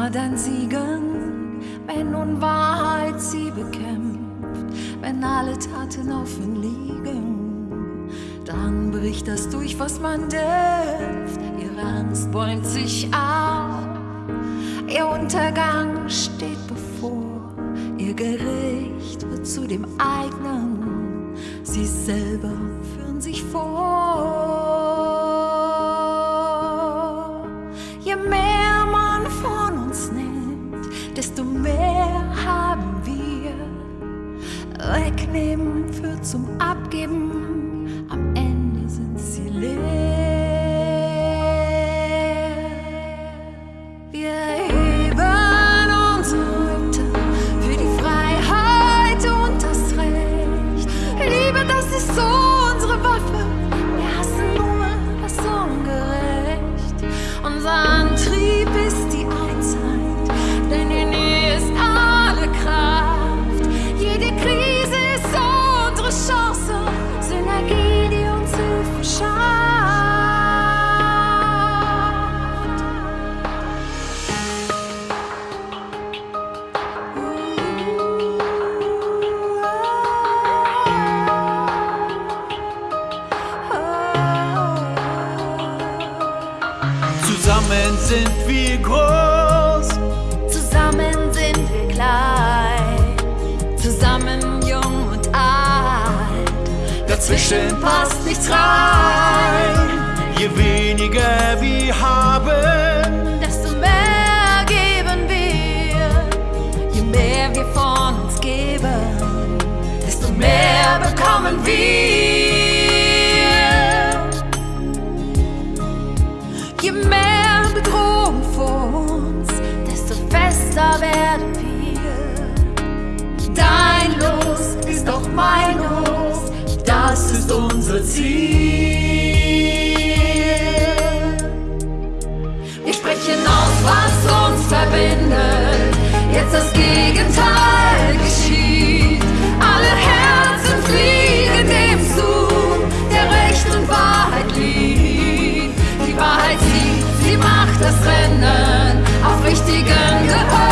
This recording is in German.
Immer dann siegen, wenn Unwahrheit sie bekämpft, wenn alle Taten offen liegen. Dann bricht das durch, was man dämpft. Ihre Angst bäumt sich auf, ihr Untergang steht bevor. Ihr Gericht wird zu dem eigenen, sie selber führen sich vor. Wegnehmen führt zum Abgeben, am Ende sind sie leer. Zusammen sind wir groß. Zusammen sind wir klein, zusammen jung und alt. Dazwischen passt nichts rein. Je weniger wir haben, Desto mehr geben wir, je mehr wir von uns geben, desto mehr bekommen wir. Je mehr Bedrohung vor uns, desto fester werden wir. Dein Los ist auch mein Los, das ist unser Ziel. Rennen. Auf Richtigen gehört